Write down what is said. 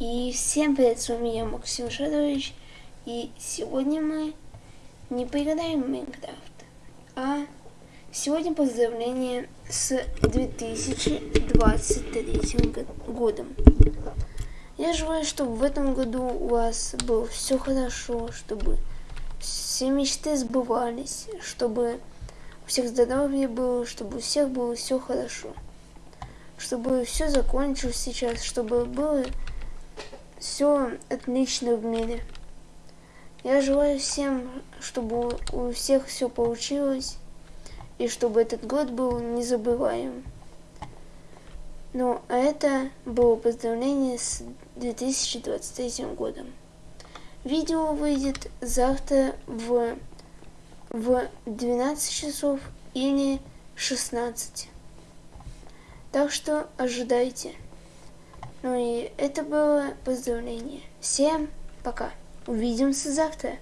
Всем привет, с вами я, Максим Шадович, и сегодня мы не поиграем Майнкрафт, а сегодня поздравление с 2023 годом. Я желаю, чтобы в этом году у вас было все хорошо, чтобы все мечты сбывались, чтобы у всех здоровье было, чтобы у всех было все хорошо. Чтобы все закончилось сейчас, чтобы было все отлично в мире. Я желаю всем, чтобы у всех все получилось, и чтобы этот год был незабываем. Ну, а это было поздравление с 2023 годом. Видео выйдет завтра в, в 12 часов или 16. Так что ожидайте. Ну и это было поздравление. Всем пока. Увидимся завтра.